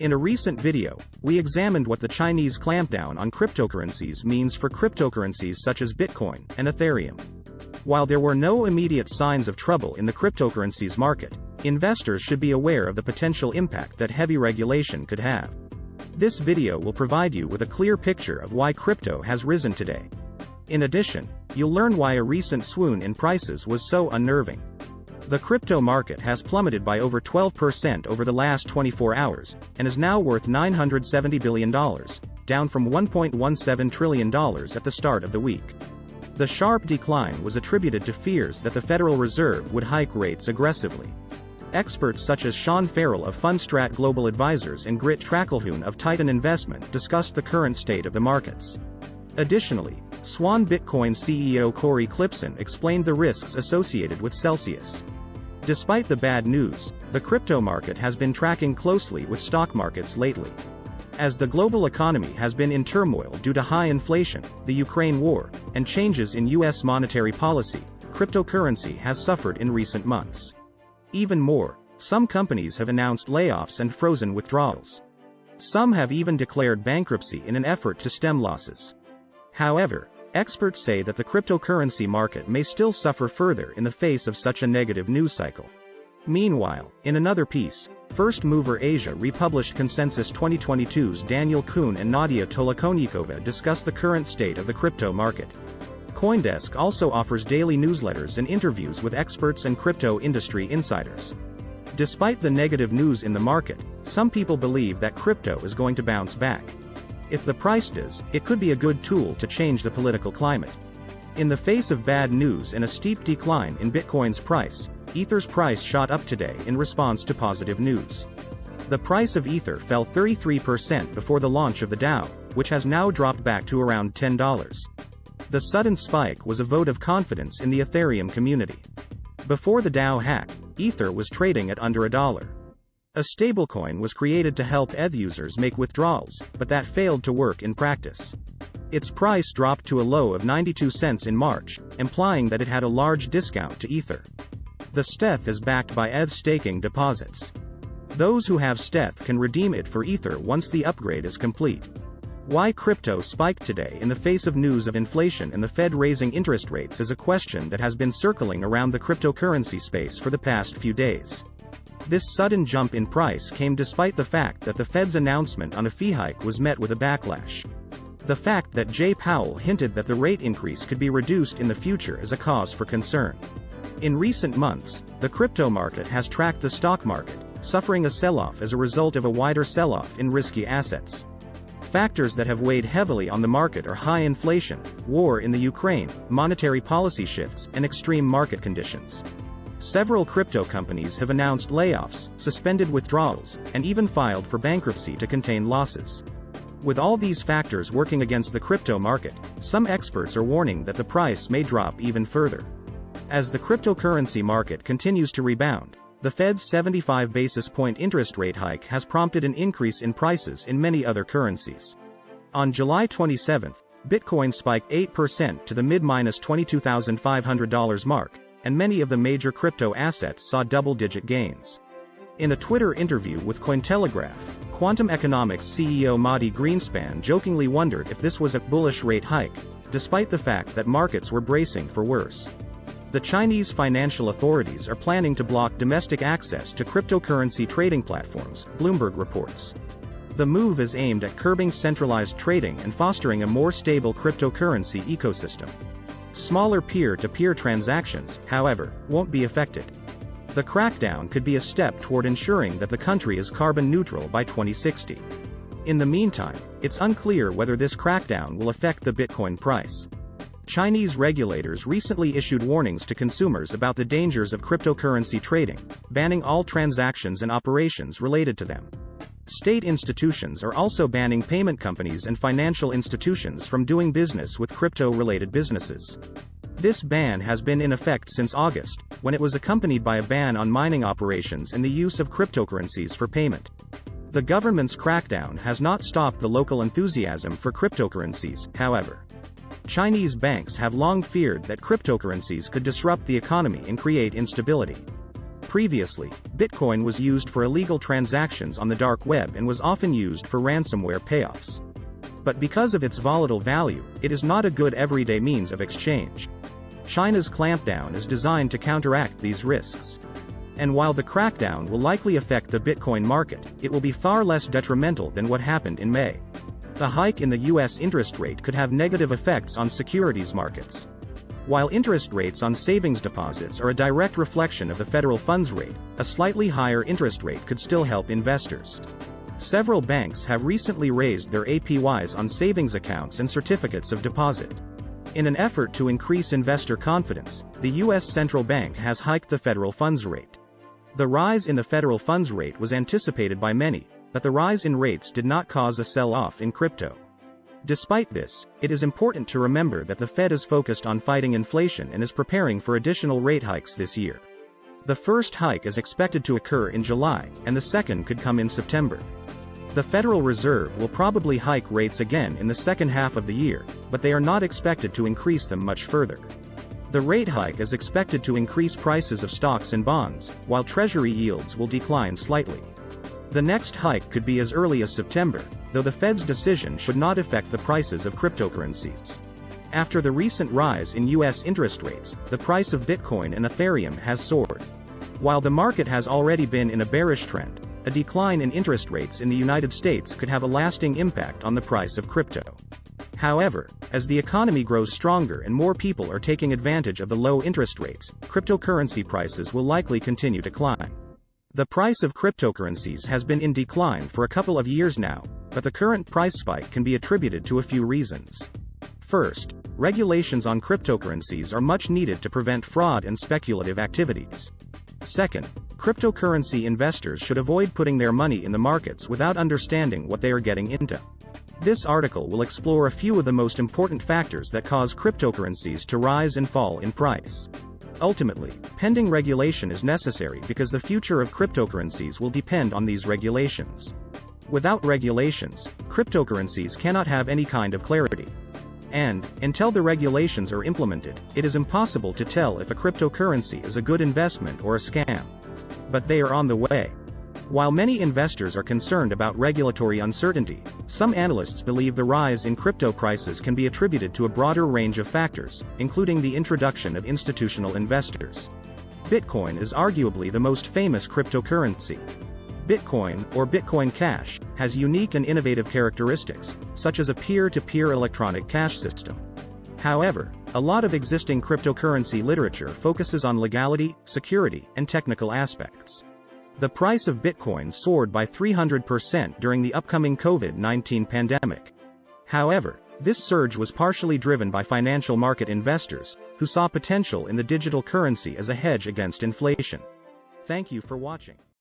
In a recent video, we examined what the Chinese clampdown on cryptocurrencies means for cryptocurrencies such as Bitcoin and Ethereum. While there were no immediate signs of trouble in the cryptocurrencies market, investors should be aware of the potential impact that heavy regulation could have. This video will provide you with a clear picture of why crypto has risen today. In addition, you'll learn why a recent swoon in prices was so unnerving. The crypto market has plummeted by over 12% over the last 24 hours, and is now worth $970 billion, down from $1.17 trillion at the start of the week. The sharp decline was attributed to fears that the Federal Reserve would hike rates aggressively. Experts such as Sean Farrell of Fundstrat Global Advisors and Grit Trackelhun of Titan Investment discussed the current state of the markets. Additionally, Swan Bitcoin CEO Cory Klippsten explained the risks associated with Celsius. Despite the bad news, the crypto market has been tracking closely with stock markets lately. As the global economy has been in turmoil due to high inflation, the Ukraine war, and changes in U.S. monetary policy, cryptocurrency has suffered in recent months. Even more, some companies have announced layoffs and frozen withdrawals. Some have even declared bankruptcy in an effort to stem losses. However, Experts say that the cryptocurrency market may still suffer further in the face of such a negative news cycle. Meanwhile, in another piece, First Mover Asia republished Consensus 2022's Daniel Kuhn and Nadia Tolokonnikova discuss the current state of the crypto market. Coindesk also offers daily newsletters and interviews with experts and crypto industry insiders. Despite the negative news in the market, some people believe that crypto is going to bounce back. If the price does, it could be a good tool to change the political climate. In the face of bad news and a steep decline in Bitcoin's price, Ether's price shot up today in response to positive news. The price of Ether fell 33% before the launch of the DAO, which has now dropped back to around $10. The sudden spike was a vote of confidence in the Ethereum community. Before the DAO hack, Ether was trading at under a dollar. A stablecoin was created to help ETH users make withdrawals, but that failed to work in practice. Its price dropped to a low of 92 cents in March, implying that it had a large discount to Ether. The stETH is backed by ETH staking deposits. Those who have stETH can redeem it for Ether once the upgrade is complete. Why crypto spiked today in the face of news of inflation and the Fed raising interest rates is a question that has been circling around the cryptocurrency space for the past few days. This sudden jump in price came despite the fact that the Fed's announcement on a fee hike was met with a backlash. The fact that Jay Powell hinted that the rate increase could be reduced in the future is a cause for concern. In recent months, the crypto market has tracked the stock market, suffering a sell-off as a result of a wider sell-off in risky assets. Factors that have weighed heavily on the market are high inflation, war in the Ukraine, monetary policy shifts, and extreme market conditions. Several crypto companies have announced layoffs, suspended withdrawals, and even filed for bankruptcy to contain losses. With all these factors working against the crypto market, some experts are warning that the price may drop even further. As the cryptocurrency market continues to rebound, the Fed's 75 basis point interest rate hike has prompted an increase in prices in many other currencies. On July 27, Bitcoin spiked 8% to the mid-$22,500 mark, and many of the major crypto assets saw double-digit gains. In a Twitter interview with Cointelegraph, Quantum Economics CEO Mati Greenspan jokingly wondered if this was a bullish rate hike, despite the fact that markets were bracing for worse. The Chinese financial authorities are planning to block domestic access to cryptocurrency trading platforms, Bloomberg reports. The move is aimed at curbing centralized trading and fostering a more stable cryptocurrency ecosystem. Smaller peer-to-peer -peer transactions, however, won't be affected. The crackdown could be a step toward ensuring that the country is carbon neutral by 2060. In the meantime, it's unclear whether this crackdown will affect the Bitcoin price. Chinese regulators recently issued warnings to consumers about the dangers of cryptocurrency trading, banning all transactions and operations related to them. State institutions are also banning payment companies and financial institutions from doing business with crypto-related businesses. This ban has been in effect since August, when it was accompanied by a ban on mining operations and the use of cryptocurrencies for payment. The government's crackdown has not stopped the local enthusiasm for cryptocurrencies, however. Chinese banks have long feared that cryptocurrencies could disrupt the economy and create instability. Previously, Bitcoin was used for illegal transactions on the dark web and was often used for ransomware payoffs. But because of its volatile value, it is not a good everyday means of exchange. China's clampdown is designed to counteract these risks. And while the crackdown will likely affect the Bitcoin market, it will be far less detrimental than what happened in May. The hike in the US interest rate could have negative effects on securities markets. While interest rates on savings deposits are a direct reflection of the federal funds rate, a slightly higher interest rate could still help investors. Several banks have recently raised their APYs on savings accounts and certificates of deposit. In an effort to increase investor confidence, the U.S. central bank has hiked the federal funds rate. The rise in the federal funds rate was anticipated by many, but the rise in rates did not cause a sell-off in crypto. Despite this, it is important to remember that the Fed is focused on fighting inflation and is preparing for additional rate hikes this year. The first hike is expected to occur in July, and the second could come in September. The Federal Reserve will probably hike rates again in the second half of the year, but they are not expected to increase them much further. The rate hike is expected to increase prices of stocks and bonds, while Treasury yields will decline slightly. The next hike could be as early as September, though the Fed's decision should not affect the prices of cryptocurrencies. After the recent rise in US interest rates, the price of Bitcoin and Ethereum has soared. While the market has already been in a bearish trend, a decline in interest rates in the United States could have a lasting impact on the price of crypto. However, as the economy grows stronger and more people are taking advantage of the low interest rates, cryptocurrency prices will likely continue to climb. The price of cryptocurrencies has been in decline for a couple of years now, but the current price spike can be attributed to a few reasons. First, regulations on cryptocurrencies are much needed to prevent fraud and speculative activities. Second, cryptocurrency investors should avoid putting their money in the markets without understanding what they are getting into. This article will explore a few of the most important factors that cause cryptocurrencies to rise and fall in price. Ultimately, pending regulation is necessary because the future of cryptocurrencies will depend on these regulations. Without regulations, cryptocurrencies cannot have any kind of clarity. And, until the regulations are implemented, it is impossible to tell if a cryptocurrency is a good investment or a scam. But they are on the way. While many investors are concerned about regulatory uncertainty, some analysts believe the rise in crypto prices can be attributed to a broader range of factors, including the introduction of institutional investors. Bitcoin is arguably the most famous cryptocurrency. Bitcoin, or Bitcoin Cash, has unique and innovative characteristics, such as a peer-to-peer -peer electronic cash system. However, a lot of existing cryptocurrency literature focuses on legality, security, and technical aspects. The price of Bitcoin soared by 300% during the upcoming COVID-19 pandemic. However, this surge was partially driven by financial market investors, who saw potential in the digital currency as a hedge against inflation. Thank you for watching.